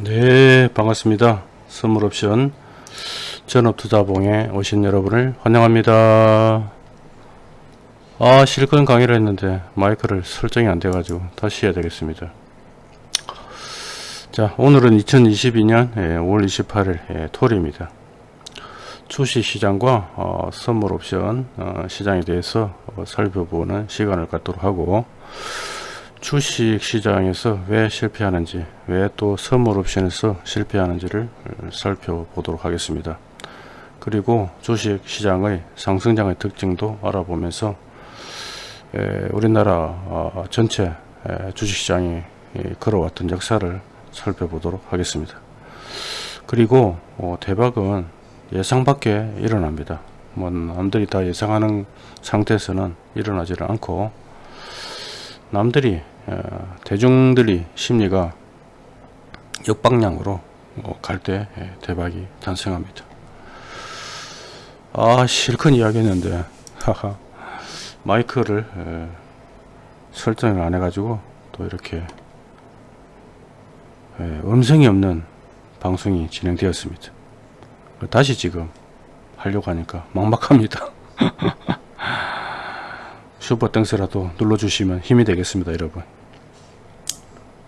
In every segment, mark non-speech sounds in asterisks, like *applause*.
네 반갑습니다. 선물옵션 전업투자봉에 오신 여러분을 환영합니다. 아 실컷 강의를 했는데 마이크를 설정이 안 돼 가지고 다시 해야 되겠습니다. 자 오늘은 2022년 5월 28일 토요일입니다. 주식시장과 어, 선물옵션 어, 시장에 대해서 어, 살펴보는 시간을 갖도록 하고 주식 시장에서 왜 실패하는지 왜 또 선물 옵션에서 실패하는지를 살펴보도록 하겠습니다. 그리고 주식 시장의 상승장의 특징도 알아보면서 에, 우리나라 어, 전체 주식 시장이 걸어왔던 역사를 살펴보도록 하겠습니다. 그리고 어, 대박은 예상 밖에 일어납니다. 뭐 남들이 다 예상하는 상태에서는 일어나지를 않고 남들이 어, 대중들이 심리가 역방향으로 어, 갈때 예, 대박이 탄생합니다. 아 실컷 이야기했는데 하하 마이크를 예, 설정을 안 해가지고 또 이렇게 예, 음성이 없는 방송이 진행되었습니다. 다시 지금 하려고 하니까 막막합니다. *laughs* 슈퍼 땡스라도 눌러주시면 힘이 되겠습니다 여러분.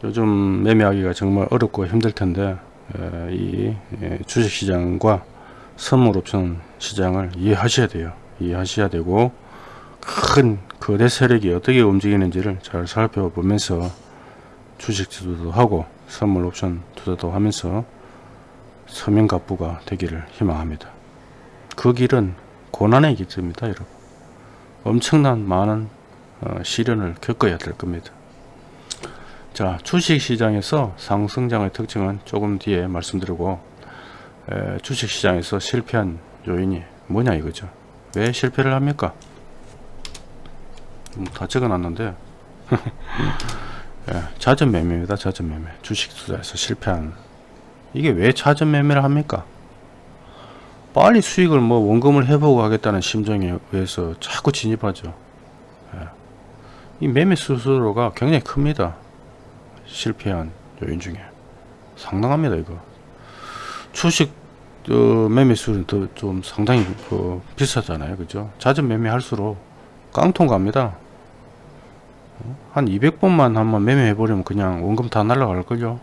요즘 매매하기가 정말 어렵고 힘들 텐데 이 주식시장과 선물옵션 시장을 이해하셔야 돼요. 이해하셔야 되고 큰 거대 세력이 어떻게 움직이는지를 잘 살펴보면서 주식 투자도 하고 선물옵션 투자도 하면서 서명갑부가 되기를 희망합니다. 그 길은 고난의 길입니다 여러분 엄청난 많은 어, 시련을 겪어야 될 겁니다. 자 주식시장에서 상승장의 특징은 조금 뒤에 말씀드리고 에, 주식시장에서 실패한 요인이 뭐냐 이거죠. 왜 실패를 합니까? 음, 다 적어 놨는데 *laughs* 예, 자전 매매입니다. 자전 매매. 주식 투자에서 실패한 이게 왜 자전 매매를 합니까? 빨리 수익을 뭐 원금을 해보고 하겠다는 심정에 의해서 자꾸 진입하죠. 예. 이 매매 수수료가 굉장히 큽니다. 실패한 요인 중에 상당합니다 이거. 주식 어, 매매 수는 좀 상당히 그 비싸잖아요, 그죠? 잦은 매매할수록 깡통 갑니다. 한 200번만 한번 매매해 버리면 그냥 원금 다 날라갈걸요.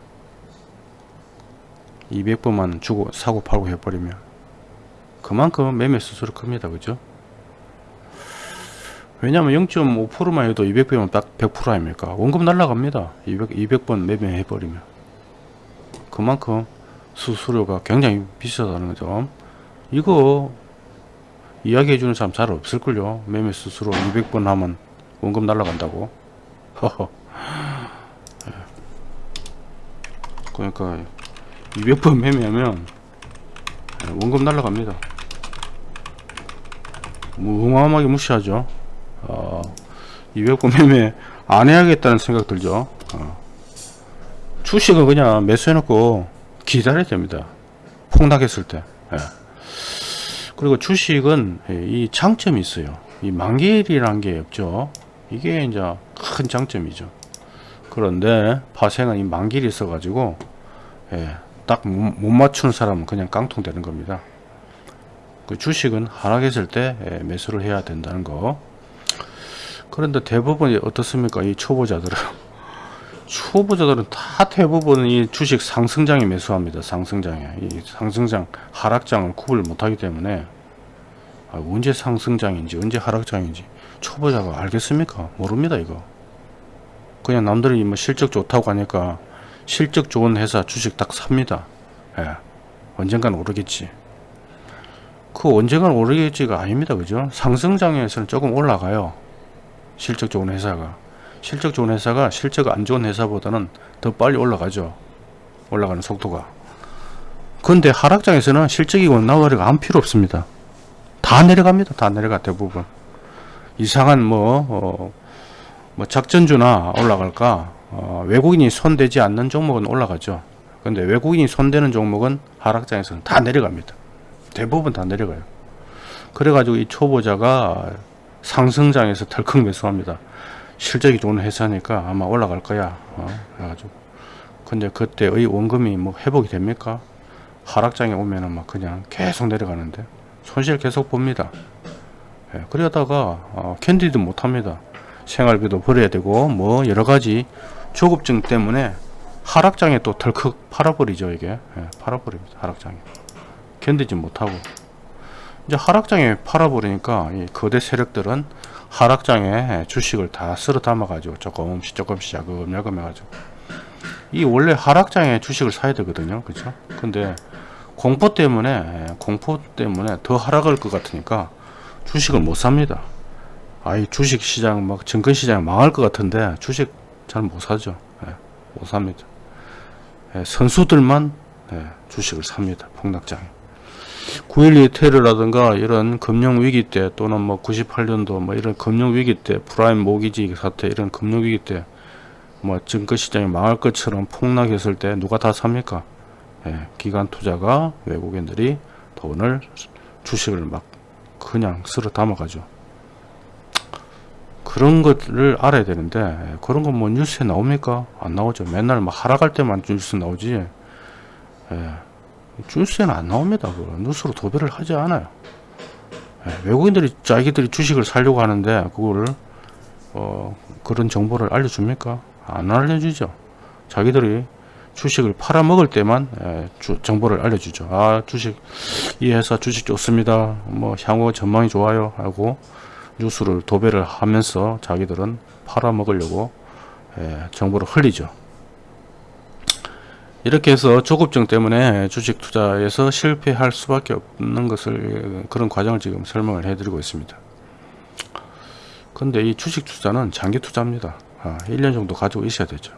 200번만 주고 사고 팔고 해버리면 그만큼 매매 수수료 큽니다. 그죠? 왜냐면 0.5%만 해도 200배면 딱 100% 아닙니까? 원금 날라갑니다. 200, 200번 매매해 버리면. 그만큼 수수료가 굉장히 비싸다는 거죠. 이거 이야기해 주는 사람 잘 없을걸요. 매매 수수료 200번 하면 원금 날라간다고. 예. 그러니까 200번 매매하면 원금 날라갑니다. 무어마하게 무시하죠. 어, 200번 매매 안 해야겠다는 생각 들죠. 어. 주식은 그냥 매수해 놓고 기다려야 됩니다. 폭락했을 때. 예. 그리고 주식은 이 장점이 있어요. 이 만기일이란 게 없죠. 이게 이제 큰 장점이죠. 그런데 파생은 이 만기일이 있어 가지고 예, 딱 못 맞추는 사람은 그냥 깡통 되는 겁니다. 그 주식은 하락했을 때 예, 매수를 해야 된다는 거. 그런데 대부분 어떻습니까? 이 초보자들은. *laughs* 초보자들은 다 대부분 이 주식 상승장에 매수합니다 상승장에. 이 상승장 하락장을 구분을 못하기 때문에. 아, 언제 상승장인지 언제 하락장인지 초보자가 알겠습니까? 모릅니다 이거. 그냥 남들이 뭐 실적 좋다고 하니까 실적 좋은 회사 주식 딱 삽니다 예. 언젠간 오르겠지 그 언젠가 오르겠지가 아닙니다. 그죠? 상승장에서는 조금 올라가요. 실적 좋은 회사가. 실적 좋은 회사가 실적 안 좋은 회사보다는 더 빨리 올라가죠. 올라가는 속도가. 근데 하락장에서는 실적이 원나버리가 안 필요 없습니다. 다 내려갑니다. 다 내려가 대부분. 이상한 뭐, 어, 뭐 작전주나 올라갈까 어, 외국인이 손대지 않는 종목은 올라가죠. 근데 외국인이 손대는 종목은 하락장에서는 다 내려갑니다. 대부분 다 내려가요. 그래가지고 이 초보자가 상승장에서 덜컥 매수합니다. 실적이 좋은 회사니까 아마 올라갈 거야. 어? 그래가지고 근데 그때의 원금이 뭐 회복이 됩니까? 하락장에 오면은 막 그냥 계속 내려가는데 손실 계속 봅니다. 예, 그러다가 어, 캔디도 못합니다. 생활비도 벌어야 되고 뭐 여러 가지 조급증 때문에 하락장에 또 덜컥 팔아버리죠 이게. 예, 팔아버립니다 하락장에. 견디지 못하고. 이제 하락장에 팔아버리니까 이 거대 세력들은 하락장에 주식을 다 쓸어 담아 가지고 조금씩 조금씩 야금야금 해가지고. 이 원래 하락장에 주식을 사야 되거든요 그렇죠 근데 공포 때문에 예, 공포 때문에 더 하락할 것 같으니까 주식을 못 삽니다. 아이 주식 시장 막 증권 시장 망할 것 같은데 주식 잘 못 사죠. 예, 못 삽니다. 예, 선수들만 예, 주식을 삽니다 폭락장에. 9.11 테러라든가 이런 금융위기 때 또는 뭐 98년도 뭐 이런 금융위기 때 프라임 모기지 사태 이런 금융위기 때 뭐 증권시장이 망할 것처럼 폭락했을 때 누가 다 삽니까? 예, 기관 투자가 외국인들이 돈을 주식을 막 그냥 쓸어 담아 가죠 그런 것을 알아야 되는데 예, 그런 건 뭐 뉴스에 나옵니까? 안 나오죠. 맨날 막 하락할 때만 뉴스 나오지. 예, 뉴스에는 안 나옵니다 그거. 뉴스로 도배를 하지 않아요. 예, 외국인들이 자기들이 주식을 살려고 하는데 그거를 어, 그런 정보를 알려줍니까? 안 알려주죠. 자기들이 주식을 팔아먹을 때만 예, 주, 정보를 알려주죠. 아 주식 이 회사 주식 좋습니다. 뭐 향후 전망이 좋아요. 하고 뉴스를 도배를 하면서 자기들은 팔아먹으려고 예, 정보를 흘리죠 이렇게 해서 조급증 때문에 주식 투자에서 실패할 수밖에 없는 것을 그런 과정을 지금 설명을 해드리고 있습니다. 근데 이 주식 투자는 장기 투자입니다. 아, 1년 정도 가지고 있어야 되죠.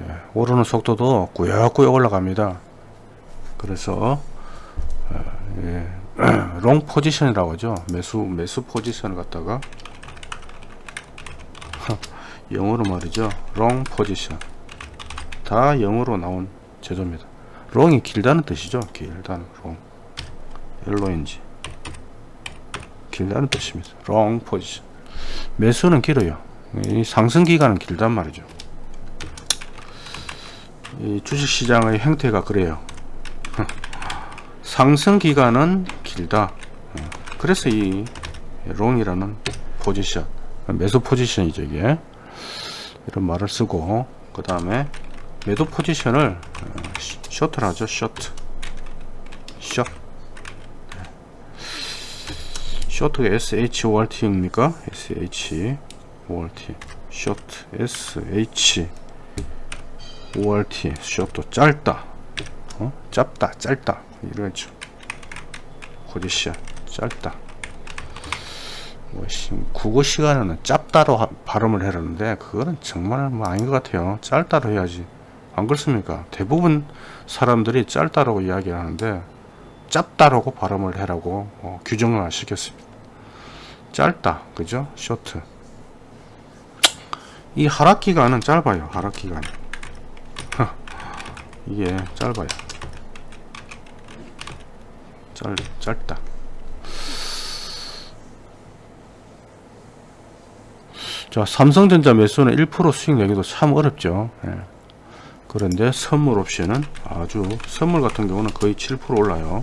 예, 오르는 속도도 꾸역꾸역 올라갑니다. 그래서 어, 예, 롱 포지션이라고 하죠. 매수 매수 포지션을 갖다가 *laughs* 영어로 말이죠. long position. 다 영어로 나온 제조입니다. long이 길다는 뜻이죠. 길다는 long. LONG. 길다는 뜻입니다. long position. 매수는 길어요. 이 상승 기간은 길단 말이죠. 이 주식시장의 형태가 그래요. *laughs* 상승 기간은 길다. 그래서 이 롱이라는 포지션, 매수 포지션이죠 이게. 이런 말을 쓰고 그 다음에 매도 포지션을 셔틀 하죠 셔트. 셔. 셔트가 SHORT입니까? SHORT 셔트 SH ORT 셔트 짧다. 어? 짧다 짧다. 이러죠 포지션 짧다 뭐 국어 시간에는 짧다로 하, 발음을 해라는데 그거는 정말 뭐 아닌 것 같아요 짧다로 해야지 안 그렇습니까? 대부분 사람들이 짧다라고 이야기하는데 짧다라고 발음을 해라고 어, 규정을 시켰습니다. 짧다, 그죠? 쇼트. 이 하락 기간은 짧아요. 하락 기간. *laughs* 이게 짧아요. 짧 짧다. 자, 삼성전자 매수는 1% 수익 내기도 참 어렵죠. 예. 그런데 선물 옵션은 아주 선물 같은 경우는 거의 7% 올라요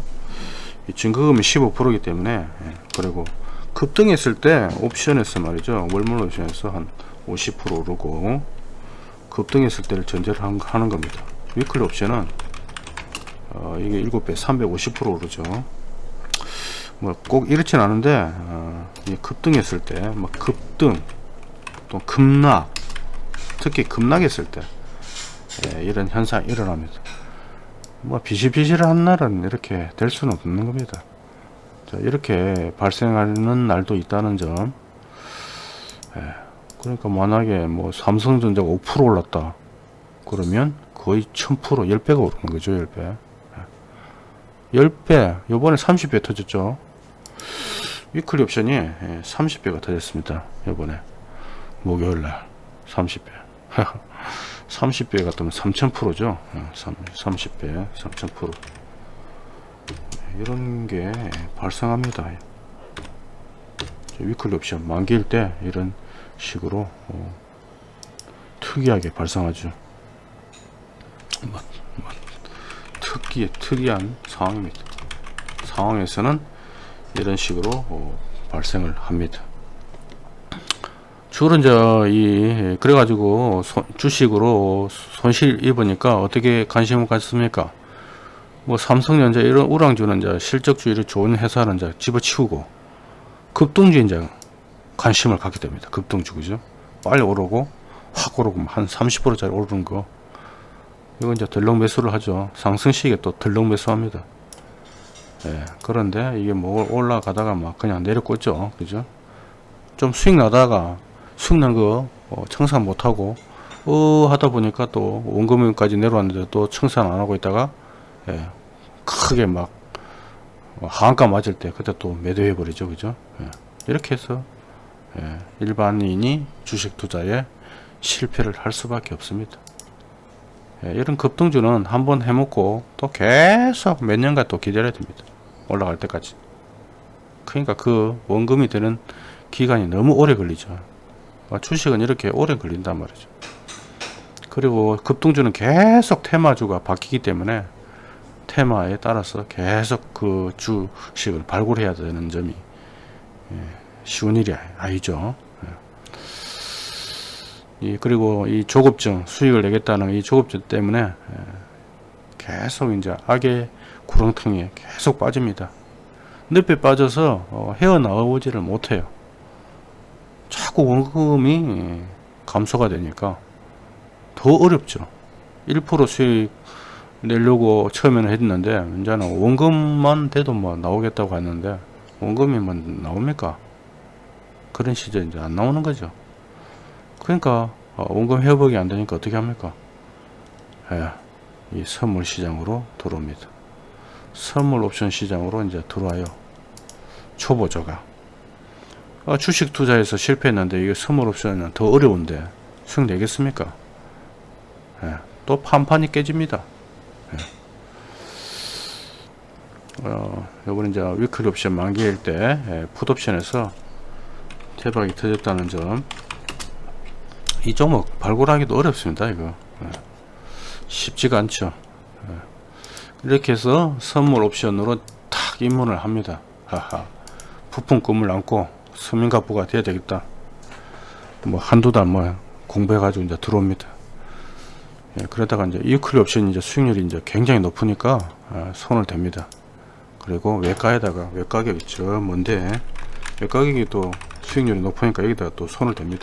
이 증거금이 15%이기 때문에 예, 그리고 급등했을 때 옵션에서 말이죠 월물 옵션에서 한 50% 오르고 급등했을 때를 전제를 한, 하는 겁니다 위클리 옵션은 어, 이게 7배 350% 오르죠 뭐 꼭 이렇진 않은데 어, 급등했을 때 뭐 급등 또 급락 특히 급락했을 때 예, 이런 현상이 일어납니다. 뭐 비실비실한 날은 이렇게 될 수는 없는 겁니다. 자, 이렇게 발생하는 날도 있다는 점. 예, 그러니까 만약에 뭐 삼성전자가 5% 올랐다. 그러면 거의 1000% 10배가 오르는 거죠. 10배. 예. 10배. 요번에 30배 터졌죠. 위클리 옵션이 30배가 예, 터졌습니다. 요번에 목요일날 30배. 30배 같으면 3000%죠 30배 3000% 이런 게 발생합니다 위클리 옵션 만기일 때 이런 식으로 어, 특이하게 발생하죠. 뭐, 뭐, 특기 특이한 상황입니다. 상황에서는 이런 식으로 어, 발생을 합니다. 주로 이제 이 그래가지고 손- 주식으로 손실 입으니까 어떻게 관심을 갖습니까? 뭐 삼성전자 이런 우량주는 이제 실적주의를 좋은 회사는 이제 집어치우고 급등주 이제 관심을 갖게 됩니다. 급등주 그죠? 빨리 오르고 확 오르고 한 30%짜리 오르는 거 이건 이제 덜렁 매수를 하죠. 상승 시기에 또 덜렁 매수합니다. 예, 그런데 이게 뭐 올라가다가 막 그냥 내려꽂죠. 그죠? 좀 수익 나다가 수익 난거 어, 청산 못하고 어 하다 보니까 또 원금까지 내려왔는데 또 청산 안 하고 있다가 예, 크게 막 어, 하한가 맞을 때 그때 또 매도해 버리죠. 그죠? 예, 이렇게 해서 예, 일반인이 주식 투자에 실패를 할 수밖에 없습니다. 예, 이런 급등주는 한번 해먹고 또 계속 몇 년간 또 기다려야 됩니다. 올라갈 때까지. 그러니까 그 원금이 되는 기간이 너무 오래 걸리죠. 어, 주식은 이렇게 오래 걸린단 말이죠. 그리고 급등주는 계속 테마주가 바뀌기 때문에 테마에 따라서 계속 그 주식을 발굴해야 되는 점이 예, 쉬운 일이 아니죠. 예. 이 그리고 이 조급증 수익을 내겠다는 이 조급증 때문에 예, 계속 이제 악의 구렁텅이에 계속 빠집니다. 늪에 빠져서 어, 헤어나오지를 못해요. 자꾸 원금이 감소가 되니까 더 어렵죠. 1% 수익 내려고 처음에는 했는데 이제는 원금만 돼도 뭐 나오겠다고 했는데 원금이 뭐 나옵니까? 그런 시절 이제 안 나오는 거죠. 그러니까 어, 원금 회복이 안 되니까 어떻게 합니까? 예, 이 선물 시장으로 들어옵니다. 선물 옵션 시장으로 이제 들어와요. 초보자가 아, 주식 투자에서 실패했는데 이게 선물 옵션은 더 어려운데 수익 내겠습니까? 예, 또 판판이 깨집니다. 예. 어, 요번에 이제 위클리 옵션 만기일 때 예, 풋 옵션에서 대박이 터졌다는 점. 이 종목 발굴하기도 어렵습니다. 이거 예. 쉽지가 않죠. 예. 이렇게 해서 선물 옵션으로 탁 입문을 합니다. 하하. 부푼 꿈을 안고 서민가부가 돼야 되겠다. 뭐 한두 달 뭐 공부해 가지고 이제 들어옵니다. 예, 그러다가 이제 이클리 옵션 이제 수익률이 이제 굉장히 높으니까 아, 손을 댑니다. 그리고 외가에다가 외가격이 저 뭔데 외가격이 또 수익률이 높으니까 여기다가 또 손을 댑니다.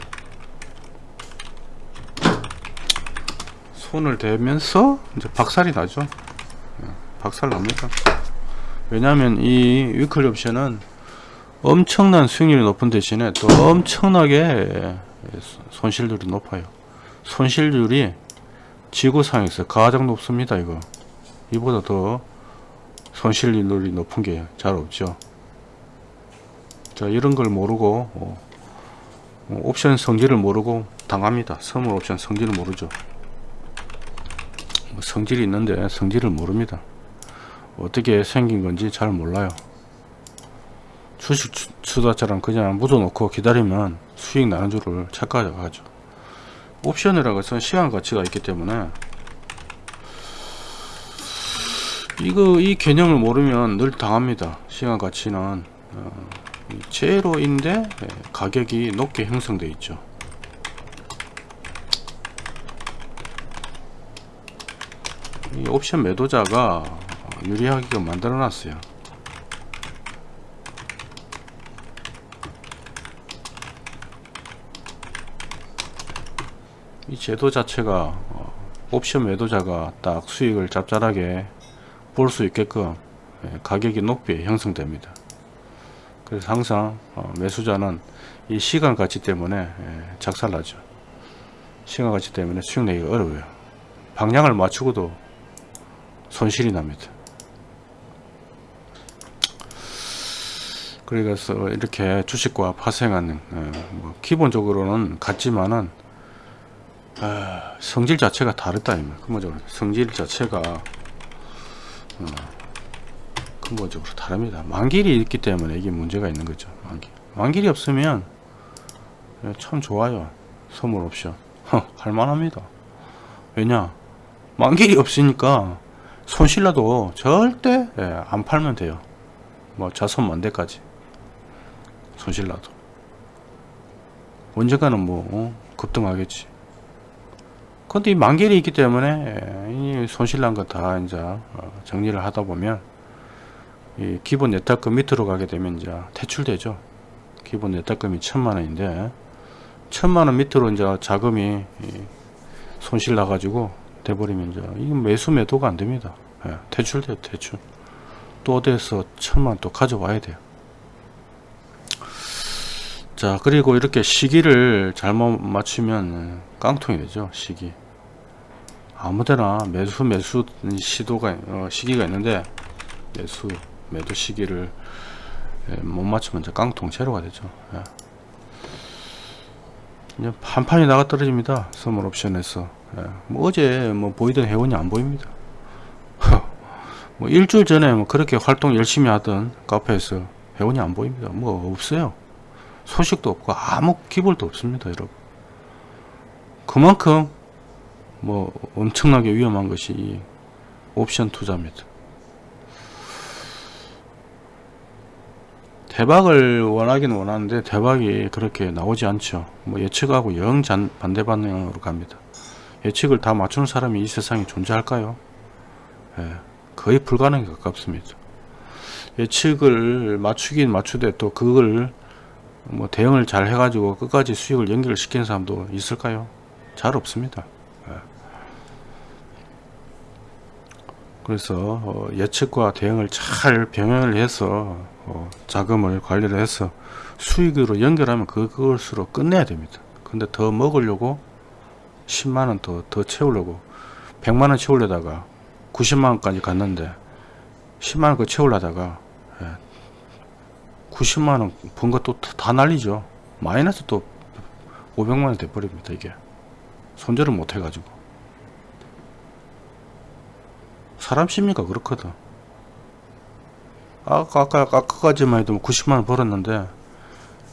손을 대면서 이제 박살이 나죠. 예, 박살 납니다. 왜냐하면 이 위클리 옵션은 엄청난 수익률이 높은 대신에 또 엄청나게 손실률이 높아요. 손실률이 지구상에서 가장 높습니다. 이거 이보다 더 손실률이 높은 게 잘 없죠. 자 이런 걸 모르고 어, 어, 옵션 성질을 모르고 당합니다. 선물 옵션 성질을 모르죠. 뭐 성질이 있는데 성질을 모릅니다. 어떻게 생긴 건지 잘 몰라요. 주식 투- 투자처럼 그냥 묻어놓고 기다리면 수익 나는 줄을 착각하죠. 옵션이라고 해서 시간 가치가 있기 때문에 이거 이 개념을 모르면 늘 당합니다. 시간 가치는 어, 이 제로인데 예, 가격이 높게 형성되어 있죠. 이 옵션 매도자가 유리하게 만들어 놨어요. 이 제도 자체가 어, 옵션 매도자가 딱 수익을 짭짤하게 볼 수 있게끔 예, 가격이 높게 형성됩니다. 그래서 항상 어, 매수자는 이 시간 가치 때문에 예, 작살나죠. 시간 가치 때문에 수익 내기가 어려워요. 방향을 맞추고도 손실이 납니다. 그래서 이렇게 주식과 파생하는 어, 뭐 기본적으로는 같지만은 아, 성질 자체가 다르다 근본적으로 성질 자체가 어, 근본적으로 다릅니다 만길이 있기 때문에 이게 문제가 있는 거죠 만길. 만길이 없으면 예, 참 좋아요 선물 옵션 허, *laughs* 할만합니다. 왜냐 만길이 없으니까 손실라도 절대 예, 안 팔면 돼요. 뭐 자손 만대까지 손실라도 언젠가는 뭐 어, 급등하겠지. 근데 이 만길이 있기 때문에 예, 이 손실난 거 다 이제 어, 정리를 하다 보면 이 기본 예탁금 밑으로 가게 되면 이제 퇴출되죠. 기본 예탁금이 천만 원인데 천만 원 밑으로 이제 자금이 이 손실 나가지고 돼버리면 이제 이건 매수 매도가 안 됩니다. 예, 퇴출돼요, 퇴출. 또 어디에서 천만 원또 가져와야 돼요. 자, 그리고 이렇게 시기를 잘못 맞추면 깡통이 되죠, 시기. 아무데나 매수 매수 시도가 어, 시기가 있는데 매수 매도 시기를 예, 못 맞추면 이제 깡통 제로가 되죠. 예. 이제 한 판이 나가 떨어집니다. 선물 옵션에서. 예. 뭐 어제 뭐 보이던 회원이 안 보입니다. *laughs* 뭐 일주일 전에 뭐 그렇게 활동 열심히 하던 카페에서 회원이 안 보입니다. 뭐 없어요. 소식도 없고 아무 기볼도 없습니다, 여러분. 그만큼 뭐 엄청나게 위험한 것이 이 옵션 투자입니다. 대박을 원하긴 원하는데 대박이 그렇게 나오지 않죠. 뭐 예측하고 영 잔- 반대 방향으로 갑니다. 예측을 다 맞추는 사람이 이 세상에 존재할까요? 예, 거의 불가능에 가깝습니다. 예측을 맞추긴 맞추되 또 그걸 뭐 대응을 잘 해가지고 끝까지 수익을 연결 시키는 사람도 있을까요? 잘 없습니다. 예. 그래서 어, 예측과 대응을 잘 병행을 해서 어, 자금을 관리를 해서 수익으로 연결하면 그것으로 끝내야 됩니다. 근데 더 먹으려고 10만원 더, 더 채우려고 100만원 채우려다가 90만원까지 갔는데 10만원 그 채우려다가 예, 90만원 번 것도 다 날리죠. 마이너스 또 500만원 돼버립니다. 이게 손절을 못 해가지고 사람 심리가 그렇거든. 아까 아까 아까까지만 해도 90만 원 벌었는데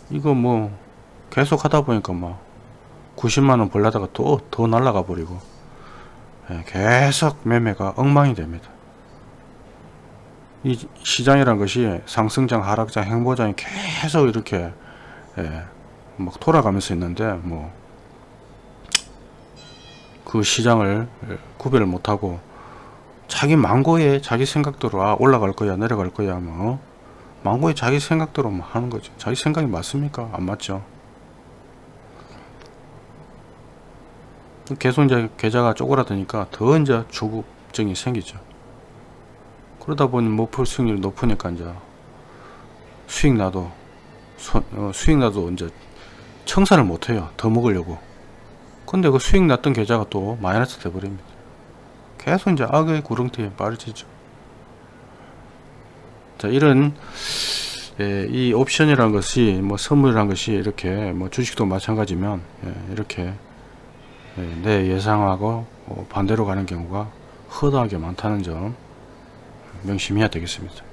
이거 뭐 계속 하다 보니까 막 90만 원 벌려다가 또 더 날라가 버리고 예, 계속 매매가 엉망이 됩니다. 이 시장이란 것이 상승장, 하락장, 행보장이 계속 이렇게 예, 막 돌아가면서 있는데 뭐 그 시장을 예, 구별을 못하고 자기 망고에 자기 생각대로 아 올라갈 거야 내려갈 거야 뭐. 망고에 자기 생각대로 뭐 하는 거죠 자기 생각이 맞습니까? 안 맞죠. 계속 이제 계좌가 쪼그라드니까 더 이제 주급증이 생기죠. 그러다 보니 목표 수익률이 높으니까 이제 수익 나도 소- 어, 수익 나도 이제 청산을 못해요. 더 먹으려고. 근데 그 수익 났던 계좌가 또 마이너스 돼버립니다 계속 이제 악의 구렁텅이에 빠지죠. 자, 이런 예, 이 옵션이라는 것이 뭐 선물이라는 것이 이렇게 뭐 주식도 마찬가지면 예, 이렇게 예, 내 예상하고 어, 반대로 가는 경우가 허다하게 많다는 점 명심해야 되겠습니다.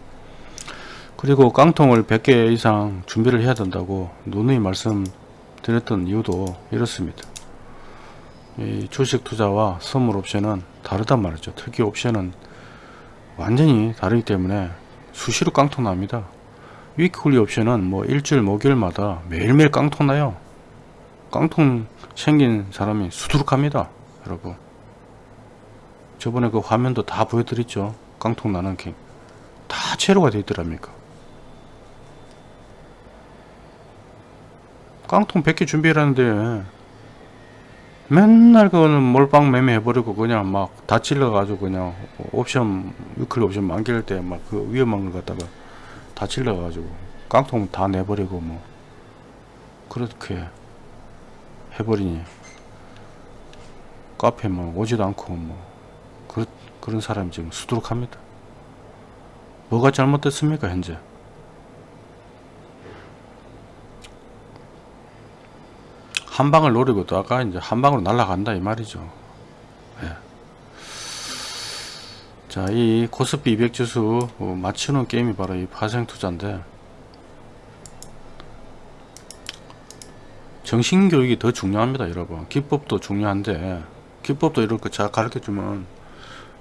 그리고 깡통을 100개 이상 준비를 해야 된다고 누누이 말씀드렸던 이유도 이렇습니다. 이 주식 투자와 선물 옵션은 다르단 말이죠. 특히 옵션은 완전히 다르기 때문에 수시로 깡통 납니다. 위클리 옵션은 뭐 일주일 목요일마다 매일매일 깡통 나요. 깡통 생긴 사람이 수두룩합니다. 여러분. 저번에 그 화면도 다 보여드렸죠. 깡통 나는 게. 다 제로가 되어 있더랍니까. 깡통 100개 준비해라는데 맨날 그거는 몰빵 매매 해버리고 그냥 막 다 찔러가지고 그냥 옵션 위클 옵션 만길 때 막 그 위험한 걸 갖다가 다 찔러가지고 깡통 다 내버리고 뭐 그렇게 해버리니 카페 뭐 오지도 않고 뭐 그, 그런 사람이 지금 수두룩합니다. 뭐가 잘못됐습니까 현재 한 방을 노리고 또 아까 이제 한 방으로 날아간다 이 말이죠. 예. 자, 이 코스피 200 지수 어, 맞추는 게임이 바로 이 파생 투자인데 정신 교육이 더 중요합니다 여러분 기법도 중요한데 기법도 이렇게 잘 가르쳐 주면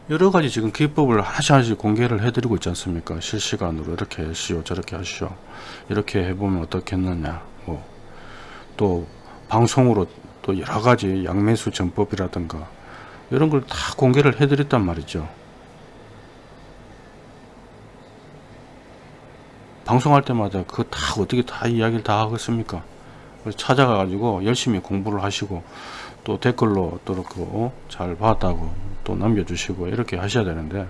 여러 가지 지금 기법을 하나씩 하나씩 공개를 해드리고 있지 않습니까 실시간으로 이렇게 하시오 저렇게 하시오 이렇게 해보면 어떻겠느냐 뭐 또 방송으로 또 여러 가지 양매수 전법이라든가 이런 걸 다 공개를 해드렸단 말이죠. 방송할 때마다 그거 다 어떻게 다 이야기를 다 하겠습니까? 찾아가 가지고 열심히 공부를 하시고 또 댓글로 또 그렇고 어? 잘 봤다고 또 남겨주시고 이렇게 하셔야 되는데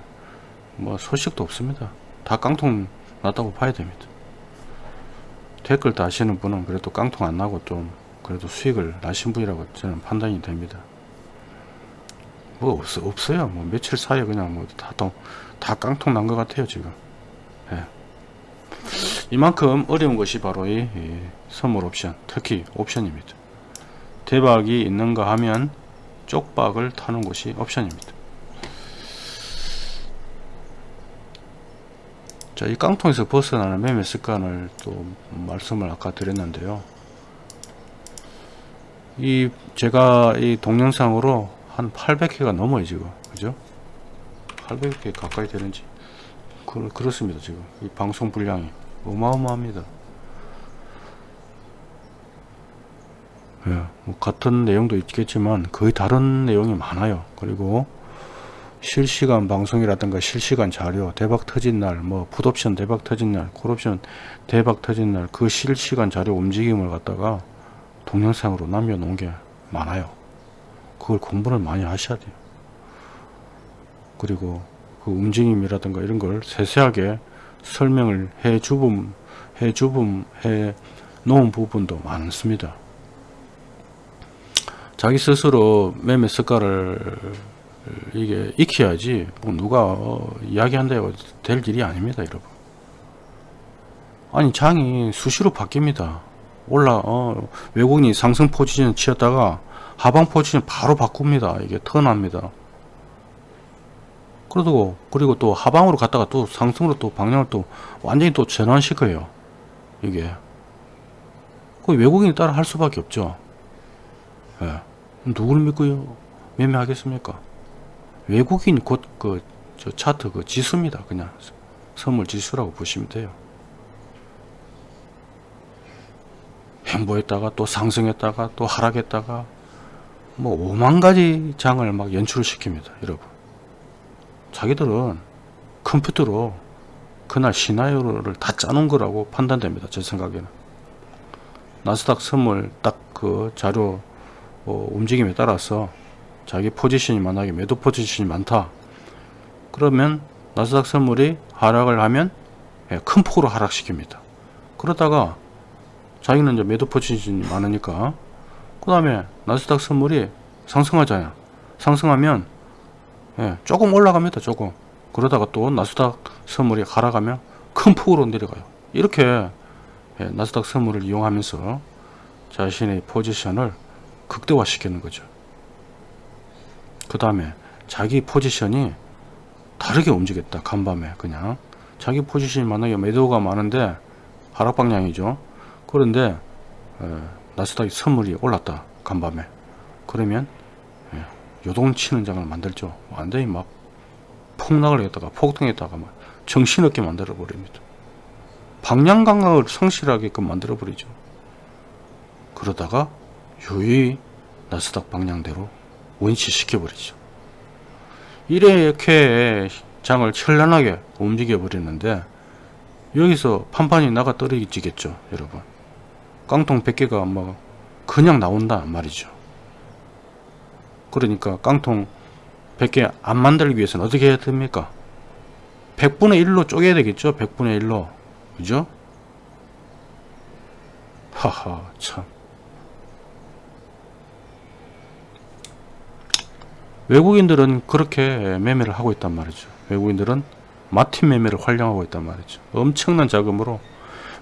뭐 소식도 없습니다. 다 깡통 났다고 봐야 됩니다. 댓글 다시는 분은 그래도 깡통 안 나고 좀 그래도 수익을 나신 분이라고 저는 판단이 됩니다. 뭐 없, 없어요. 뭐 며칠 사이에 그냥 뭐다 다 깡통 난 것 같아요 지금. 예. 이만큼 어려운 것이 바로 이, 이 선물 옵션 특히 옵션입니다. 대박이 있는가 하면 쪽박을 타는 것이 옵션입니다. 자, 이 깡통에서 벗어나는 매매 습관을 또 말씀을 아까 드렸는데요. 이 제가 이 동영상으로 한 800회가 넘어요 지금 그죠? 800회 가까이 되는지 그, 그렇습니다 지금 이 방송 분량이 어마어마합니다. 예, 뭐 같은 내용도 있겠지만 거의 다른 내용이 많아요. 그리고 실시간 방송이라든가 실시간 자료 대박 터진 날 뭐 풋옵션 대박 터진 날 콜옵션 대박 터진 날 그 실시간 자료 움직임을 갖다가 동영상으로 남겨놓은 게 많아요. 그걸 공부를 많이 하셔야 돼요. 그리고 그 움직임이라든가 이런 걸 세세하게 설명을 해 주분 해 주분 해 놓은 부분도 많습니다. 자기 스스로 매매 습관을 이게 익혀야지 뭐 누가 어, 이야기한다고 될 일이 아닙니다 여러분. 아니 장이 수시로 바뀝니다 올라 어, 외국인이 상승 포지션 치었다가 하방 포지션 바로 바꿉니다. 이게 턴합니다. 그리고 그리고 또 하방으로 갔다가 또 상승으로 또 방향을 또 완전히 또 전환시켜요. 이게. 그 외국인이 따라 할 수밖에 없죠. 예. 누굴 믿고요? 매매하겠습니까? 외국인 곧 그 저 차트 그 지수입니다. 그냥 선물 지수라고 보시면 돼요. 행보했다가 또 상승했다가 또 하락했다가 뭐 5만 가지 장을 막 연출을 시킵니다. 여러분. 자기들은 컴퓨터로 그날 시나리오를 다 짜놓은 거라고 판단됩니다. 제 생각에는. 나스닥 선물 딱 그 자료 어, 움직임에 따라서 자기 포지션이 만약에 매도 포지션이 많다 그러면 나스닥 선물이 하락을 하면 예, 큰 폭으로 하락시킵니다 그러다가 자기는 이제 매도 포지션이 많으니까. 그 다음에 나스닥 선물이 상승하잖아요. 상승하면 예, 조금 올라갑니다 조금. 그러다가 또 나스닥 선물이 하락하면 큰 폭으로 내려가요. 이렇게 예, 나스닥 선물을 이용하면서 자신의 포지션을 극대화 시키는 거죠. 그 다음에 자기 포지션이 다르게 움직였다 간밤에 그냥. 자기 포지션이 만약에 매도가 많은데 하락 방향이죠 그런데 에, 나스닥이 선물이 올랐다 간밤에. 그러면 에, 요동치는 장을 만들죠. 완전히 막 폭락을 했다가 폭등했다가 막 정신없게 만들어 버립니다. 방향 감각을 성실하게끔 만들어 버리죠. 그러다가 유의 나스닥 방향대로 원시 시켜 버리죠. 이렇게 장을 현란하게 움직여 버리는데 여기서 판판이 나가 떨어지겠죠 여러분 깡통 100개가 뭐 그냥 나온다 말이죠. 그러니까 깡통 100개 안 만들기 위해서는 어떻게 해야 됩니까? 100분의 1로 쪼개야 되겠죠? 100분의 1로. 그죠? 하하 참. 외국인들은 그렇게 매매를 하고 있단 말이죠. 외국인들은 마틴 매매를 활용하고 있단 말이죠. 엄청난 자금으로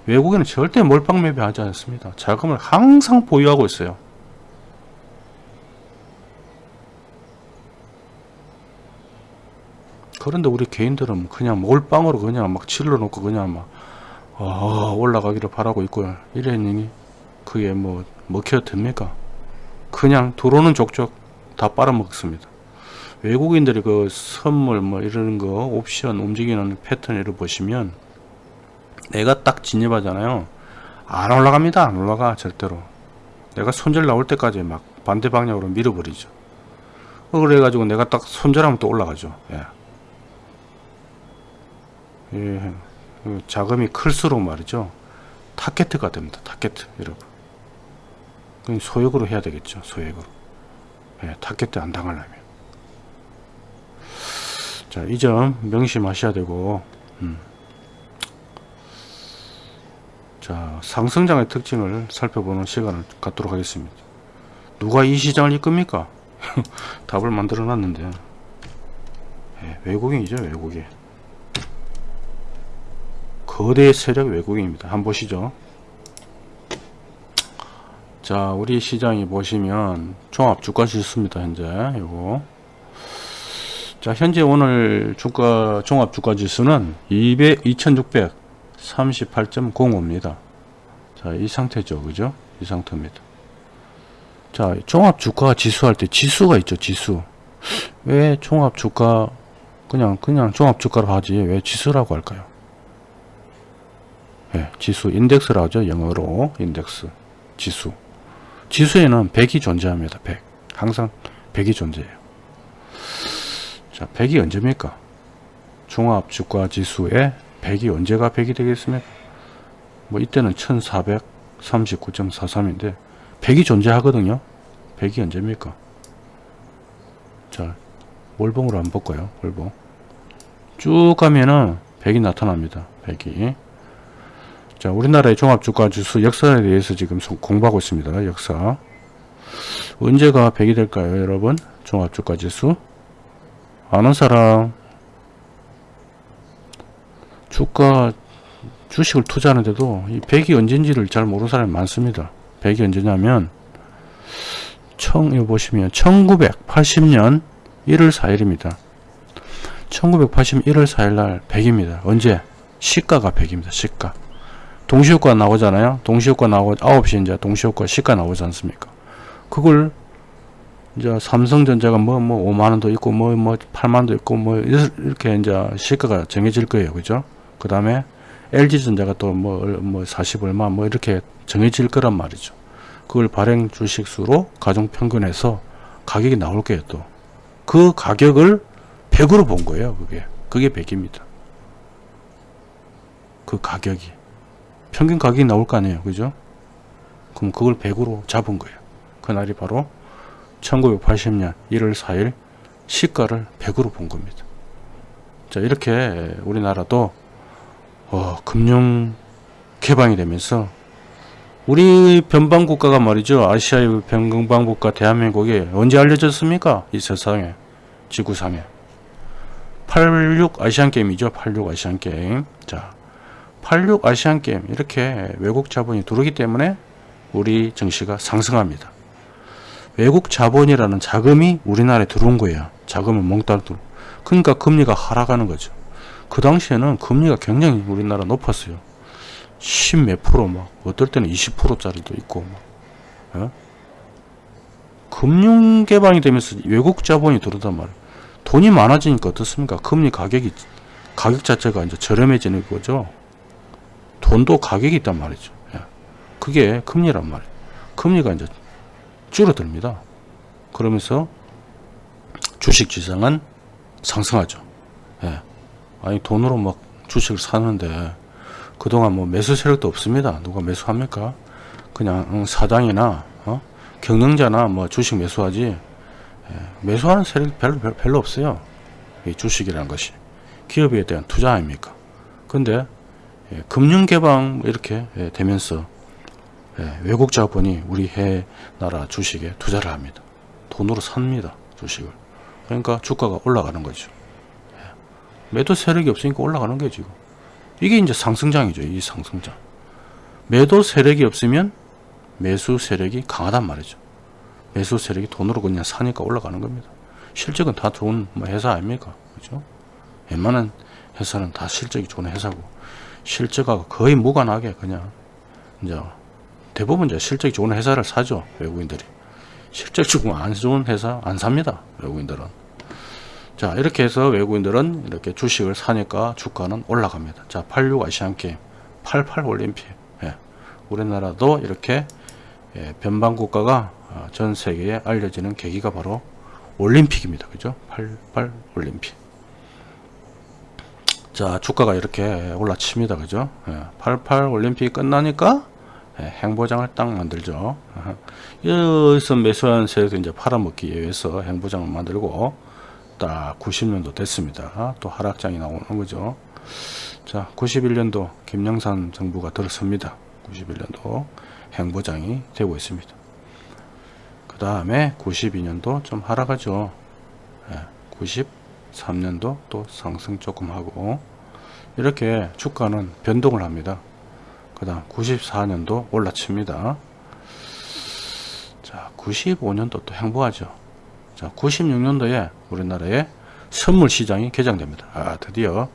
외국인은 절대 몰빵 매매 하지 않습니다. 자금을 항상 보유하고 있어요. 그런데 우리 개인들은 그냥 몰빵으로 그냥 막 질러 놓고 그냥 막 어, 올라가기를 바라고 있고 이랬느니 그게 뭐 먹혀 듭니까? 그냥 들어오는 족족 다 빨아먹습니다. 외국인들이 그 선물 뭐 이런 거 옵션 움직이는 패턴을 보시면 내가 딱 진입하잖아요. 안 올라갑니다. 안 올라가 절대로. 내가 손절 나올 때까지 막 반대 방향으로 밀어버리죠. 어, 그래 가지고 내가 딱 손절하면 또 올라가죠. 예. 예. 그 자금이 클수록 말이죠. 타켓트가 됩니다. 타켓트 여러분. 소액으로 해야 되겠죠. 소액으로. 예, 타켓트 안 당하려면. 자, 이 점 명심하셔야 되고, 음. 자, 상승장의 특징을 살펴보는 시간을 갖도록 하겠습니다. 누가 이 시장을 이끕니까? *laughs* 답을 만들어 놨는데, 예, 외국인이죠, 외국인. 거대 세력 외국인입니다. 한번 보시죠. 자, 우리 시장이 보시면 종합 주가 지수입니다. 현재 요거. 자, 현재 오늘 주가 종합 주가 지수는 200 2638.05입니다. 자, 이 상태죠. 그죠? 이 상태입니다. 자, 종합 주가 지수 할 때 지수가 있죠. 지수. 왜 종합 주가 그냥 그냥 종합 주가로 하지 왜 지수라고 할까요? 예, 지수 인덱스라 하죠. 영어로 인덱스 지수. 지수에는 100이 존재합니다. 100. 항상 100이 존재해요. 자, 100이 언제입니까? 종합 주가 지수에 100이 언제가 100이 되겠습니까? 뭐 이때는 1439.43인데 100이 존재하거든요. 100이 언제입니까? 자, 월봉으로 한번 볼까요? 월봉. 쭉 가면은 100이 나타납니다. 100이. 자, 우리나라의 종합주가지수 역사에 대해서 지금 공부하고 있습니다. 역사. 언제가 100이 될까요, 여러분? 종합주가지수. 아는 사람. 주가, 주식을 투자하는데도 이 100이 언제인지를 잘 모르는 사람이 많습니다. 100이 언제냐면, 청, 이거 보시면 1980년 1월 4일입니다. 1980년 1월 4일 날 100입니다. 언제? 시가가 100입니다. 시가. 동시효과 나오잖아요. 동시효과 나오고 9시 이제 동시효과 시가 나오지 않습니까? 그걸 이제 삼성전자가 뭐뭐 5만 원도 있고 뭐뭐 8만도 있고 뭐 이렇게 이제 시가가 정해질 거예요. 그죠? 그 다음에 LG전자가 또뭐 뭐 40 얼마 뭐 이렇게 정해질 거란 말이죠. 그걸 발행 주식수로 가정평균해서 가격이 나올 거예요. 또. 그 가격을 100으로 본 거예요. 그게. 그게 100입니다. 그 가격이. 평균 가격이 나올 거 아니에요. 그죠? 그럼 그걸 100으로 잡은 거예요. 그날이 바로 1980년 1월 4일 시가를 100으로 본 겁니다. 자, 이렇게 우리나라도 어, 금융 개방이 되면서 우리 변방국가가 말이죠. 아시아의 변방국가 대한민국이 언제 알려졌습니까? 이 세상에, 지구상에. 86 아시안게임이죠. 86 아시안게임. 자, 86 아시안게임 이렇게 외국 자본이 들어오기 때문에 우리 증시가 상승합니다. 외국 자본이라는 자금이 우리나라에 들어온 거예요. 자금은 몽땅 들어. 그러니까 금리가 하락하는 거죠. 그 당시에는 금리가 굉장히 우리나라 높았어요. 10 몇 프로 막 어떨 때는 20%짜리도 있고 막. 어? 금융 개방이 되면서 외국 자본이 들어오단 말이에요. 돈이 많아지니까 어떻습니까? 금리 가격이 가격 자체가 이제 저렴해지는 거죠. 돈도 가격이 있단 말이죠. 예. 그게 금리란 말이에요. 금리가 이제 줄어듭니다. 그러면서 주식 시장은 상승하죠. 예. 아니 돈으로 막 주식을 사는데 그동안 뭐 매수 세력도 없습니다. 누가 매수합니까? 그냥 사장이나 어? 경영자나 뭐 주식 매수하지 예. 매수하는 세력이 별로, 별로 없어요. 이 주식이라는 것이 기업에 대한 투자 아닙니까? 근데 예, 금융 개방 이렇게 예, 되면서 예, 외국 자본이 우리 해 나라 주식에 투자를 합니다. 돈으로 삽니다. 주식을. 그러니까 주가가 올라가는 거죠. 매도 세력이 없으니까 올라가는 게 지금. 이게 이제 상승장이죠. 이 상승장. 매도 세력이 없으면 매수 세력이 강하단 말이죠. 매수 세력이 돈으로 그냥 사니까 올라가는 겁니다. 실적은 다 좋은 뭐 회사 아닙니까? 그죠? 웬만한 회사는 다 실적이 좋은 회사고 실적하고 거의 무관하게 그냥 이제 대부분 이제 실적이 좋은 회사를 사죠 외국인들이 실적이 안 좋은 회사 안 삽니다 외국인들은 자 이렇게 해서 외국인들은 이렇게 주식을 사니까 주가는 올라갑니다. 자 86 아시안게임 88 올림픽. 예. 우리나라도 이렇게 예, 변방 국가가 어, 전 세계에 알려지는 계기가 바로 올림픽입니다. 그죠? 88 올림픽. 자 주가가 이렇게 올라칩니다. 그죠? 예, 88 올림픽 끝나니까 예, 행보장을 딱 만들죠. *laughs* 여기서 매수한 세력도 이제 팔아먹기 위해서 행보장을 만들고 딱 90년도 됐습니다. 또 하락장이 나오는 거죠. 자 91년도 김영삼 정부가 들어섭니다. 91년도 행보장이 되고 있습니다. 그 다음에 92년도 좀 하락하죠. 예, 93년도 또 상승 조금 하고 이렇게 주가는 변동을 합니다. 그 다음 94년도 올라칩니다. 자 95년도 또 행보하죠 자 96년도에 우리나라에 선물 시장이 개장됩니다. 아 드디어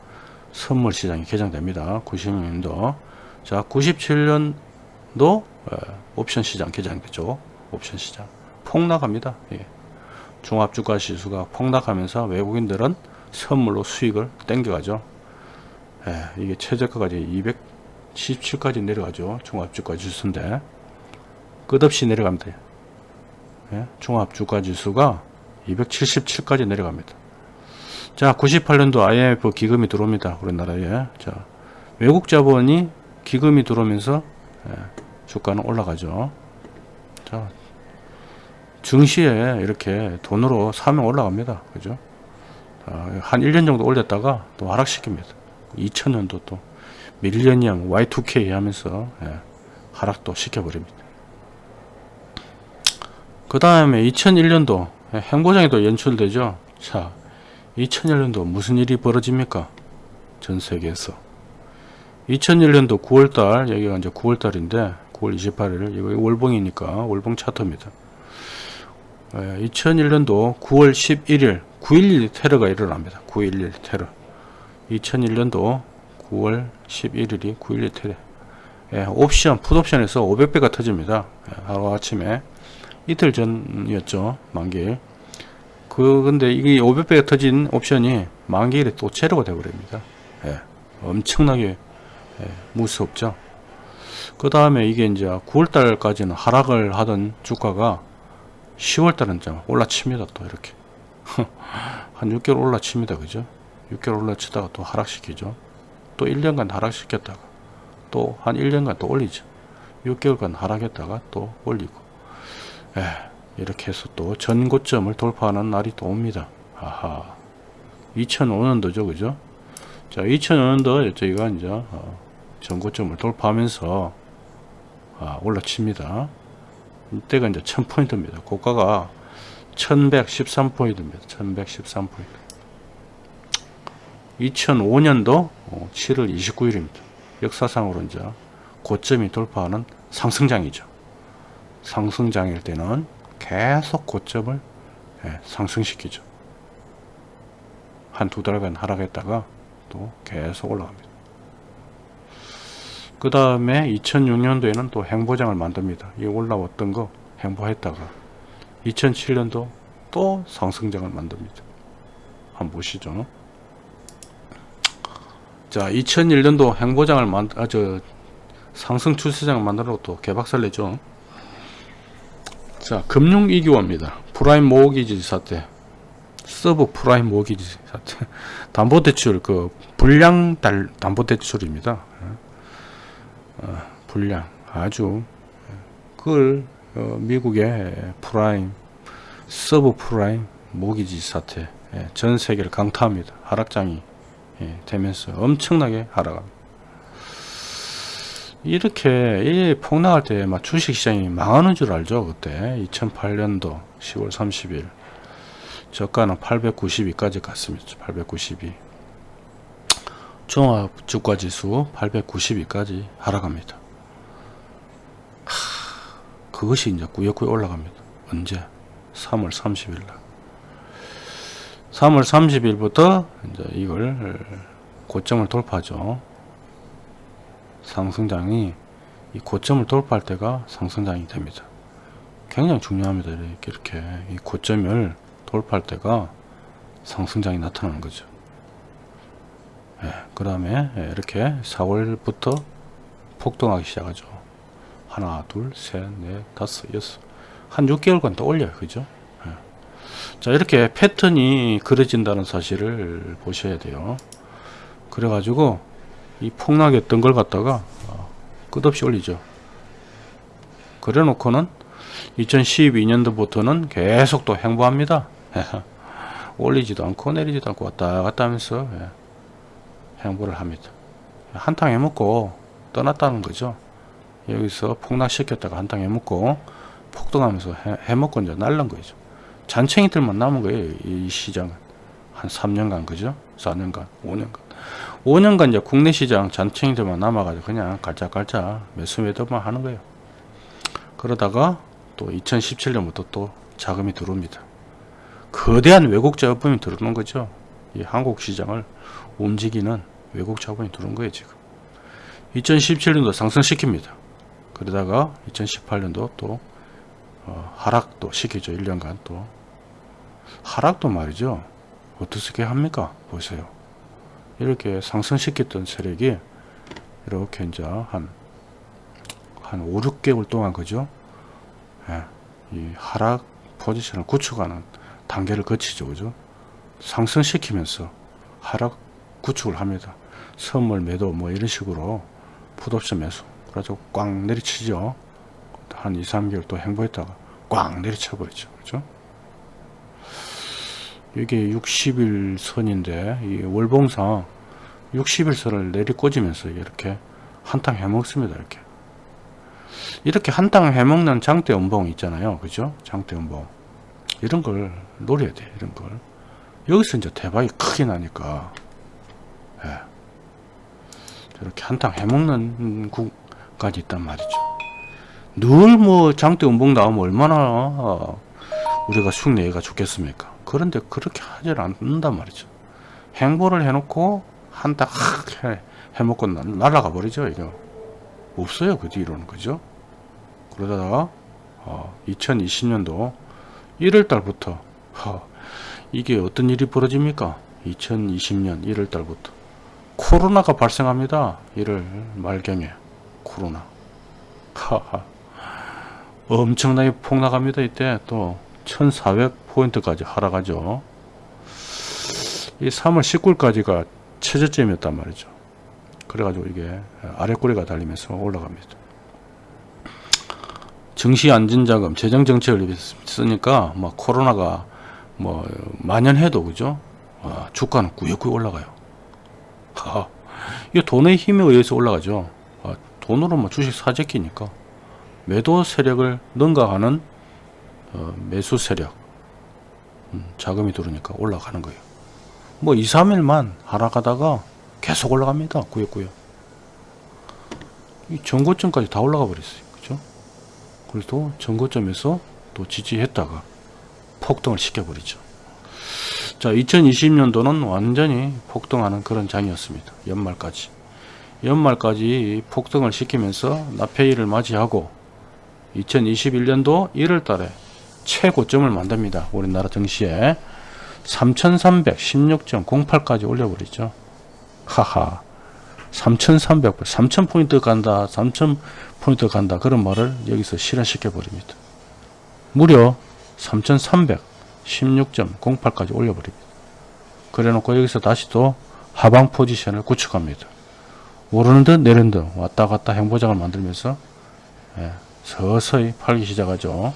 선물 시장이 개장됩니다. 96년도. 자 97년도 어, 옵션 시장 개장되죠. 옵션 시장. 폭락합니다. 예. 종합주가 지수가 폭락하면서 외국인들은 선물로 수익을 땡겨가죠. 예, 이게 최저가까지 277까지 내려가죠. 종합주가 지수인데 끝없이 내려갑니다. 예, 종합주가 지수가 277까지 내려갑니다. 자, 98년도 IMF 기금이 들어옵니다. 우리나라에. 자, 외국 자본이 기금이 들어오면서 예, 주가는 올라가죠. 자, 증시에 이렇게 돈으로 사면 올라갑니다. 그죠? 아, 한 1년 정도 올렸다가 또 하락시킵니다. 2000년도 또 밀레니엄 Y2K 하면서 예, 하락도 시켜버립니다. 그 다음에 2001년도 행보장이 또 연출되죠. 자, 2001년도 무슨 일이 벌어집니까? 전 세계에서. 2001년도 9월달, 여기가 이제 9월달인데, 9월 28일, 이거 월봉이니까, 월봉 차트입니다. 2001년도 9월 11일, 9.11 테러가 일어납니다. 9.11 테러. 2001년도 9월 11일이 9.11 테러. 예, 옵션, 풋옵션에서 500배가 터집니다. 예, 하루 아침에. 이틀 전이었죠 만기일. 그 근데 이게 500배가 터진 옵션이 만기일에 또 제로가 되어버립니다. 예, 엄청나게 예, 무섭죠. 그 다음에 이게 이제 9월달까지는 하락을 하던 주가가 10월달은 좀 올라칩니다 또 이렇게. *laughs* 한 6개월 올라칩니다 그죠? 6개월 올라치다가 또 하락시키죠. 또 1년간 하락시켰다가 또 한 1년간 또 올리죠. 6개월간 하락했다가 또 올리고 예, 이렇게 해서 또 전고점을 돌파하는 날이 또 옵니다. 아하. 2005년도죠, 그죠? 자, 2005년도 저희가 이제 어, 전고점을 돌파하면서 아, 올라칩니다. 이때가 이제 1000포인트입니다. 고가가 1113포인트입니다. 1113포인트. 2005년도 7월 29일입니다. 역사상으로 이제 고점이 돌파하는 상승장이죠. 상승장일 때는 계속 고점을 예, 상승시키죠. 한 두 달간 하락했다가 또 계속 올라갑니다. 그 다음에 2006년도에는 또 행보장을 만듭니다. 이 올라왔던 거 행보했다가 2007년도 또 상승장을 만듭니다. 한번 보시죠. 자, 2001년도 횡보장을 만, 아, 저, 상승 추세장을 만들어 또 개박살 내죠. 자, 금융위기화입니다. 프라임 모기지 사태, 서브 프라임 모기지 사태, *laughs* 담보대출, 그, 불량 달, 담보대출입니다. 어, 불량, 아주, 그걸, 어, 미국의 프라임, 서브 프라임 모기지 사태, 예, 전 세계를 강타합니다. 하락장이 예, 되면서 엄청나게 하락합니다. 이렇게 이 폭락할 때 막 주식시장이 망하는 줄 알죠 그때? 2008년도 10월 30일. 저가는 892까지 갔습니다. 892 종합주가지수 892까지 하락합니다. 하, 그것이 이제 꾸역꾸역 올라갑니다. 언제? 3월 30일 날. 3월 30일부터 이제 이걸 고점을 돌파하죠 상승장이 이 고점을 돌파할 때가 상승장이 됩니다. 굉장히 중요합니다. 이렇게, 이렇게 이 고점을 돌파할 때가 상승장이 나타나는 거죠. 예, 그 다음에 이렇게 4월부터 폭등하기 시작하죠. 하나, 둘, 셋, 넷, 다섯, 여섯. 한 6개월간 더 올려요. 그죠? 예. 자, 이렇게 패턴이 그려진다는 사실을 보셔야 돼요. 그래 가지고 이 폭락했던 걸 갖다가 어, 끝없이 올리죠. 그래 놓고는 2012년도부터는 계속 또 행보합니다. *laughs* 올리지도 않고 내리지도 않고 왔다 갔다 하면서 예, 행보를 합니다. 한탕 해먹고 떠났다는 거죠. 여기서 폭락시켰다가 한탕 해먹고 폭등하면서 해, 해먹고 이제 날른 거죠. 잔챙이들만 남은 거예요. 이 시장은. 한 3년간 그죠? 4년간, 5년간. 5년간 이제 국내 시장 잔챙이들만 남아가지고 그냥 깔짝깔짝 매수 매도만 하는 거예요. 그러다가 또 2017년부터 또 자금이 들어옵니다. 거대한 외국 자본이 들어오는 거죠. 이 한국 시장을 움직이는 외국 자본이 들어온 거예요, 지금. 2017년도 상승시킵니다. 그러다가 2018년도 또 어, 하락도 시키죠. 1년간 또. 하락도 말이죠. 어떻게 합니까? 보세요. 이렇게 상승시켰던 세력이 이렇게 이제 한, 한 5, 6개월 동안 그죠? 예, 이 하락 포지션을 구축하는 단계를 거치죠. 그죠? 상승시키면서 하락 구축을 합니다. 선물 매도 뭐 이런 식으로 풋옵션 매수. 그래가지고 꽉 내리치죠. 한 2, 3개월 또 행보했다가 꽉 내리쳐 버리죠. 그죠? 이게 60일 선인데 이 월봉상 60일 선을 내리꽂으면서 이렇게 한탕 해먹습니다. 이렇게 이렇게 한탕 해먹는 장대 음봉 있잖아요. 그죠? 장대 음봉 이런 걸 노려야 돼. 이런 걸 여기서 이제 대박이 크게 나니까 예. 저렇게 한탕 해먹는 국까지 있단 말이죠. 늘 뭐 장대 음봉 나오면 얼마나 어, 우리가 흉내가 좋겠습니까? 그런데 그렇게 하질 않는단 말이죠. 행보를 해놓고 한딱 해, 해먹고 날아가 버리죠. 이거 없어요. 그 뒤로는 그죠? 그러다가 어, 2020년도 1월 달부터 어, 이게 어떤 일이 벌어집니까? 2020년 1월 달부터 코로나가 발생합니다. 1월 말경에 코로나 하하 엄청나게 폭락합니다. 이때 또 1400포인트까지 하락하죠. 이 3월 19일까지가 최저점이었단 말이죠. 그래가지고 이게 아래꼬리가 달리면서 올라갑니다. 증시 안전자금, 재정정책을 쓰니까 뭐 코로나가 뭐 만연해도 그죠? 아, 주가는 꾸역꾸역 올라가요. 하, 이 돈의 힘에 의해서 올라가죠. 아, 돈으로 뭐 주식 사재기니까 매도 세력을 능가하는 어, 매수 세력 음, 자금이 들어오니까 올라가는 거예요. 뭐 2, 3일만 하락하다가 계속 올라갑니다. 꾸역꾸역. 이 전고점까지 다 올라가 버렸어요. 그죠? 그래도 전고점에서 또 지지했다가 폭등을 시켜버리죠. 자, 2020년도는 완전히 폭등하는 그런 장이었습니다. 연말까지. 연말까지 폭등을 시키면서 나페이를 맞이하고 2021년도 1월 달에 최고점을 만듭니다. 우리나라 증시에 3316.08까지 올려버리죠. 하하 3300, 3000포인트 간다 3000포인트 간다 그런 말을 여기서 실현시켜 버립니다. 무려 3316.08까지 올려버립니다. 그래 놓고 여기서 다시 또 하방 포지션을 구축합니다. 오르는 듯 내리는 듯 왔다 갔다 행보장을 만들면서 예, 서서히 팔기 시작하죠.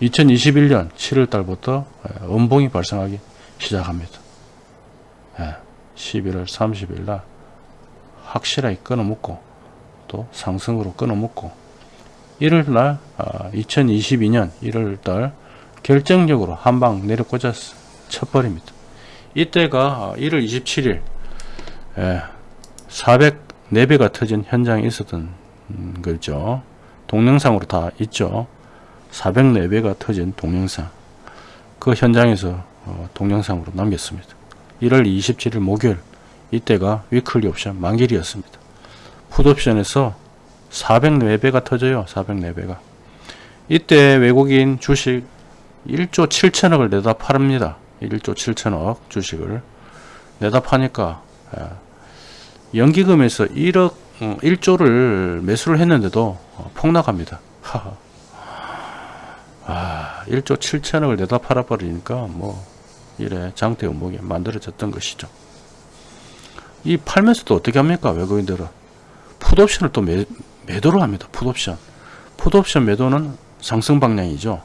2021년 7월 달부터 음봉이 발생하기 시작합니다. 11월 30일 날 확실하게 끊어먹고 또 상승으로 끊어먹고 1월 날 2022년 1월 달 결정적으로 한방 내려꽂아 쳐버립니다. 이때가 1월 27일 404배가 터진 현장에 있었던 거죠. 동영상으로 다 있죠. 404배가 터진 동영상 그 현장에서 어, 동영상으로 남겼습니다. 1월 27일 목요일 이때가 위클리 옵션 만길이었습니다. 풋옵션에서 404배가 터져요 404배가 이때 외국인 주식 1조 7천억을 내다 팔습니다 1조 7천억 주식을 내다 파니까 예, 연기금에서 1억 1조를 매수를 했는데도 어, 폭락합니다. 아, 1조 7천억을 내다 팔아버리니까 뭐 이래 장대 음목이 만들어졌던 것이죠. 이 팔면서도 어떻게 합니까? 외국인들은 풋옵션을 또 매, 매도를 합니다. 풋옵션. 풋옵션 매도는 상승 방향이죠.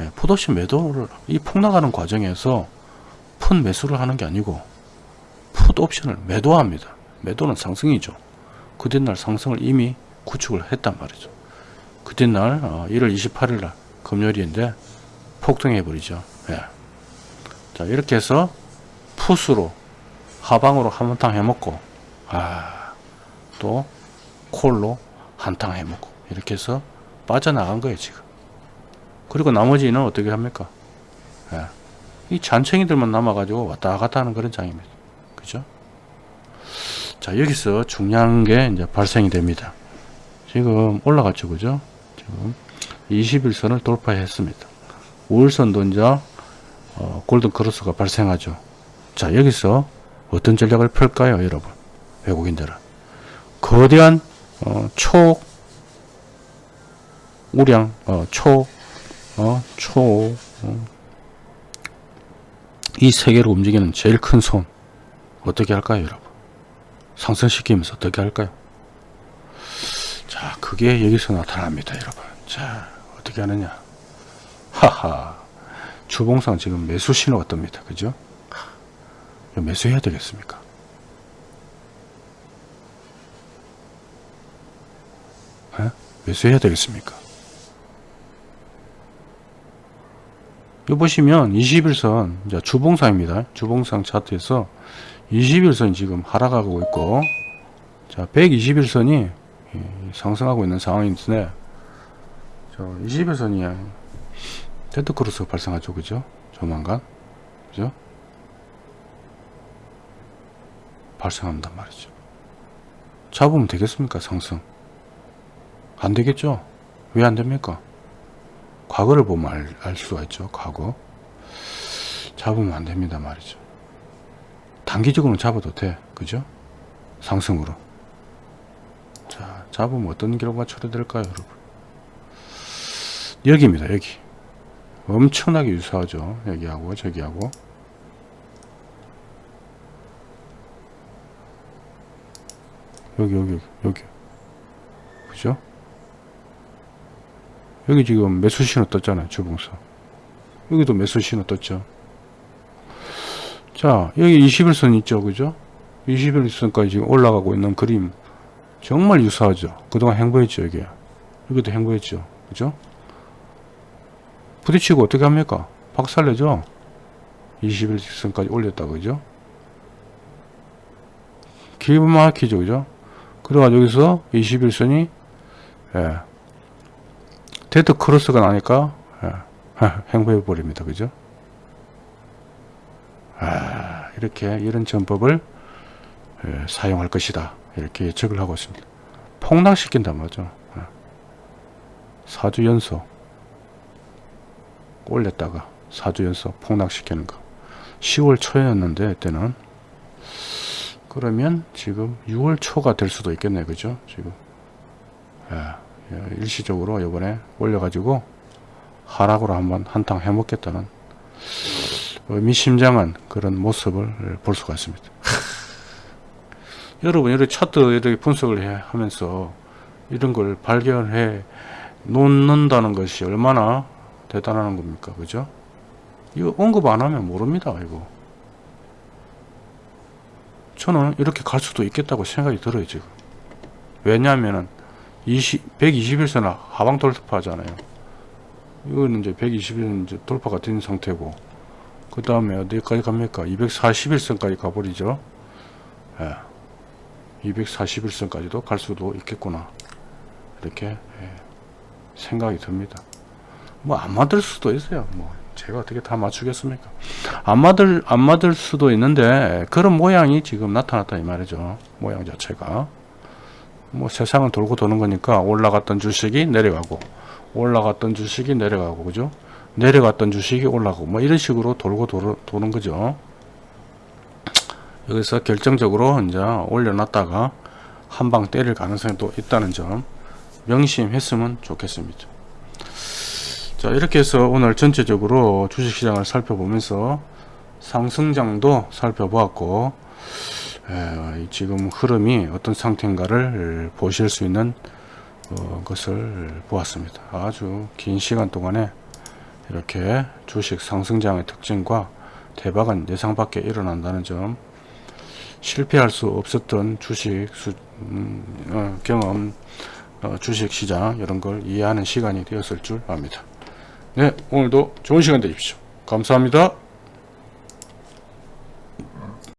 예, 풋옵션 매도를 이 폭락하는 과정에서 푼 매수를 하는 게 아니고 풋옵션을 매도합니다. 매도는 상승이죠. 그 뒷날 상승을 이미 구축을 했단 말이죠. 그 뒷날 어, 1월 28일 날 금요일인데 폭등해 버리죠. 예. 자 이렇게 해서 풋으로 하방으로 한탕 해먹고 아 또 콜로 한탕 해먹고 이렇게 해서 빠져나간 거예요 지금. 그리고 나머지는 어떻게 합니까? 예. 이 잔챙이들만 남아가지고 왔다 갔다 하는 그런 장입니다. 그죠? 자 여기서 중요한 게 이제 발생이 됩니다. 지금 올라갔죠, 그죠? 지금 21선을 돌파했습니다. 우울선도 이제 어, 골든 크로스가 발생하죠. 자 여기서 어떤 전략을 펼까요 여러분? 외국인들은. 거대한 어, 초 우량 어, 초 어, 초 어, 이 세계를 움직이는 제일 큰 손 어떻게 할까요 여러분? 상승시키면서 어떻게 할까요? 자 그게 여기서 나타납니다 여러분. 자 어떻게 하느냐. 하하. 주봉상 지금 매수 신호가 뜹니다 그죠? 매수해야 되겠습니까? 에? 매수해야 되겠습니까? 요 보시면 21선 이제 주봉상입니다. 주봉상 차트에서 21선 지금 하락하고 있고 자 121선이 상승하고 있는 상황인데 저 20일선이 데드크로스 발생하죠. 그죠? 조만간. 그죠? 발생한단 말이죠. 잡으면 되겠습니까? 상승. 안 되겠죠? 왜 안 됩니까? 과거를 보면 알, 알 수가 있죠. 과거. 잡으면 안 됩니다. 말이죠. 단기적으로는 잡아도 돼. 그죠? 상승으로. 자 잡으면 어떤 결과가 초래될까요 여러분 여기입니다 여기. 엄청나게 유사하죠? 여기하고 저기하고. 여기 여기 여기. 그죠? 여기 지금 매수 신호 떴잖아요 주봉사. 여기도 매수 신호 떴죠? 자 여기 20일선 있죠 그죠? 20일선까지 지금 올라가고 있는 그림. 정말 유사하죠? 그동안 횡보했죠 여기 여기도 횡보했죠 그죠 부딪히고 어떻게 합니까? 박살내죠? 20일선까지 올렸다 그죠? 기가 막히죠 그죠? 그래가지고 여기서 20일선이 예, 데드 크로스가 나니까 예, *laughs* 행보해 버립니다 그죠? 아, 이렇게 이런 전법을 예, 사용할 것이다. 이렇게 예측을 하고 있습니다. 폭락시킨단 말이죠. 4주 예. 연속 올렸다가 4주 연속 폭락시키는 거. 10월 초였는데 그때는. 그러면 지금 6월 초가 될 수도 있겠네 그죠? 지금. 예, 일시적으로 이번에 올려가지고 하락으로 한번 한탕 해먹겠다는 의미심장한 그런 모습을 볼 수가 있습니다. *laughs* 여러분 이렇게 차트 이렇게 분석을 해, 하면서 이런 걸 발견해 놓는다는 것이 얼마나 대단한 겁니까? 그죠? 이거 언급 안 하면 모릅니다 이거. 저는 이렇게 갈 수도 있겠다고 생각이 들어요 지금. 왜냐하면은 20, 121선 하방 돌파하잖아요. 이거는 이제 121선 이제 돌파가 된 상태고. 그 다음에 어디까지 갑니까? 241선까지 가버리죠. 예. 241선까지도 갈 수도 있겠구나. 이렇게 예. 생각이 듭니다 뭐 안 맞을 수도 있어요. 뭐 제가 어떻게 다 맞추겠습니까? 안 맞을 안 맞을 수도 있는데 그런 모양이 지금 나타났다 이 말이죠. 모양 자체가. 뭐 세상은 돌고 도는 거니까 올라갔던 주식이 내려가고 올라갔던 주식이 내려가고 그죠? 내려갔던 주식이 올라가고 뭐 이런 식으로 돌고 도르, 도는 거죠. 여기서 결정적으로 이제 올려놨다가 한 방 때릴 가능성이 또 있다는 점 명심했으면 좋겠습니다 자 이렇게 해서 오늘 전체적으로 주식시장을 살펴보면서 상승장도 살펴보았고 에, 지금 흐름이 어떤 상태인가를 보실 수 있는 어, 것을 보았습니다. 아주 긴 시간 동안에 이렇게 주식 상승장의 특징과 대박은 예상 밖에 일어난다는 점 실패할 수 없었던 주식 수, 음, 어, 경험 어, 주식 시장 이런 걸 이해하는 시간이 되었을 줄 압니다. 네 오늘도 좋은 시간 되십시오. 감사합니다.